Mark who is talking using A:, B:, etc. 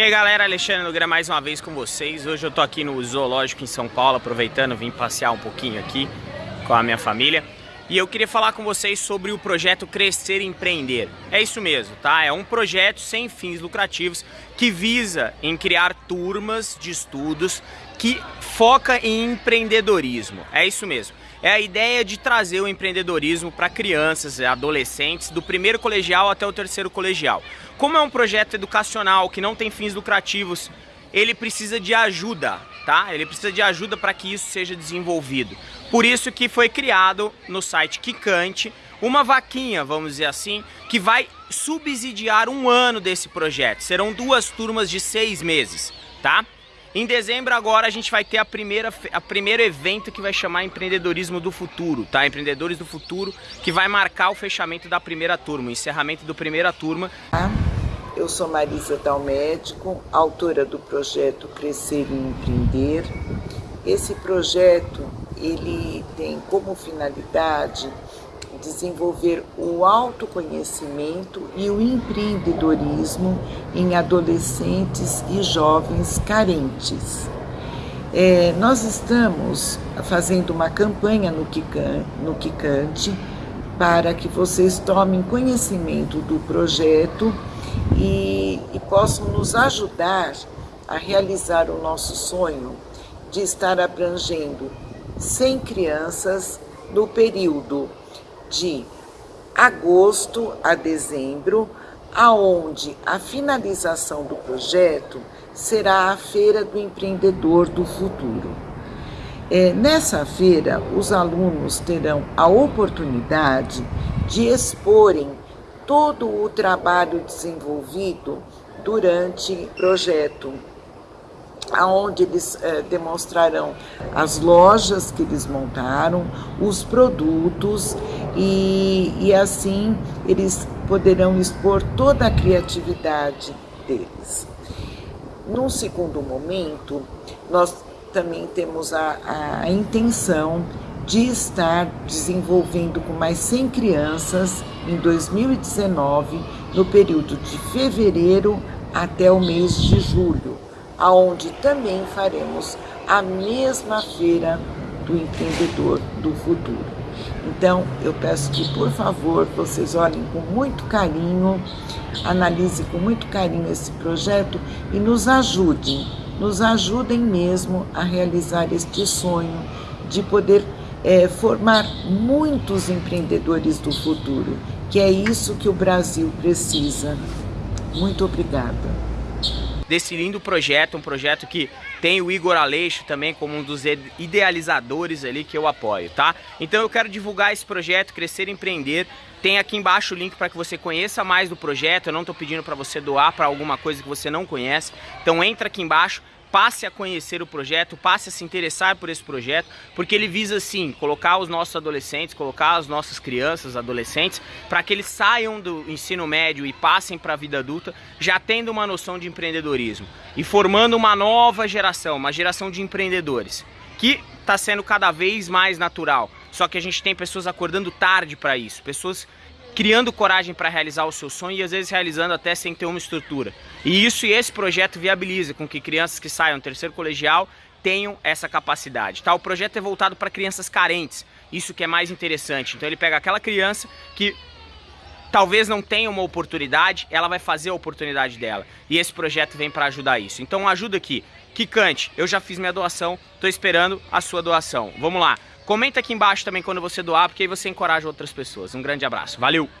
A: E aí galera, Alexandre Nogueira mais uma vez com vocês. Hoje eu tô aqui no Zoológico em São Paulo, aproveitando, vim passear um pouquinho aqui com a minha família. E eu queria falar com vocês sobre o projeto Crescer e Empreender. É isso mesmo, tá? É um projeto sem fins lucrativos que visa em criar turmas de estudos que foca em empreendedorismo. É isso mesmo. É a ideia de trazer o empreendedorismo para crianças e adolescentes do primeiro colegial até o terceiro colegial. Como é um projeto educacional que não tem fins lucrativos, ele precisa de ajuda, tá? Ele precisa de ajuda para que isso seja desenvolvido. Por isso que foi criado no site Kikante uma vaquinha, vamos dizer assim, que vai subsidiar um ano desse projeto. Serão duas turmas de seis meses, tá? Em dezembro agora a gente vai ter a primeira a primeiro evento que vai chamar Empreendedorismo do Futuro, tá? Empreendedores do Futuro, que vai marcar o fechamento da primeira turma, o encerramento da primeira turma.
B: Eu sou Marisa Dalmédico, autora do projeto Crescer e Empreender. Esse projeto, ele tem como finalidade desenvolver o autoconhecimento e o empreendedorismo em adolescentes e jovens carentes. É, nós estamos fazendo uma campanha no, Kikante para que vocês tomem conhecimento do projeto e, e possam nos ajudar a realizar o nosso sonho de estar abrangendo 100 crianças no período de agosto a dezembro, aonde a finalização do projeto será a Feira do Empreendedor do Futuro. É, nessa feira, os alunos terão a oportunidade de exporem todo o trabalho desenvolvido durante o projeto aonde eles é, demonstrarão as lojas que eles montaram, os produtos e, e assim eles poderão expor toda a criatividade deles. Num segundo momento, nós também temos a, a intenção de estar desenvolvendo com mais 100 crianças em 2019, no período de fevereiro até o mês de julho aonde também faremos a mesma feira do empreendedor do futuro. Então, eu peço que, por favor, vocês olhem com muito carinho, analisem com muito carinho esse projeto e nos ajudem, nos ajudem mesmo a realizar este sonho de poder é, formar muitos empreendedores do futuro, que é isso que o Brasil precisa. Muito obrigada
A: desse lindo projeto, um projeto que tem o Igor Aleixo também como um dos idealizadores ali que eu apoio, tá? Então eu quero divulgar esse projeto, Crescer e Empreender, tem aqui embaixo o link para que você conheça mais do projeto, eu não estou pedindo para você doar para alguma coisa que você não conhece, então entra aqui embaixo, passe a conhecer o projeto, passe a se interessar por esse projeto, porque ele visa sim colocar os nossos adolescentes, colocar as nossas crianças, adolescentes, para que eles saiam do ensino médio e passem para a vida adulta já tendo uma noção de empreendedorismo e formando uma nova geração, uma geração de empreendedores, que está sendo cada vez mais natural. Só que a gente tem pessoas acordando tarde para isso, pessoas criando coragem para realizar o seu sonho e às vezes realizando até sem ter uma estrutura. E isso e esse projeto viabiliza com que crianças que saiam do terceiro colegial tenham essa capacidade. Tá? O projeto é voltado para crianças carentes, isso que é mais interessante. Então ele pega aquela criança que talvez não tenha uma oportunidade, ela vai fazer a oportunidade dela. E esse projeto vem para ajudar isso. Então ajuda aqui. Kikante, eu já fiz minha doação, estou esperando a sua doação. Vamos lá. Comenta aqui embaixo também quando você doar, porque aí você encoraja outras pessoas. Um grande abraço. Valeu!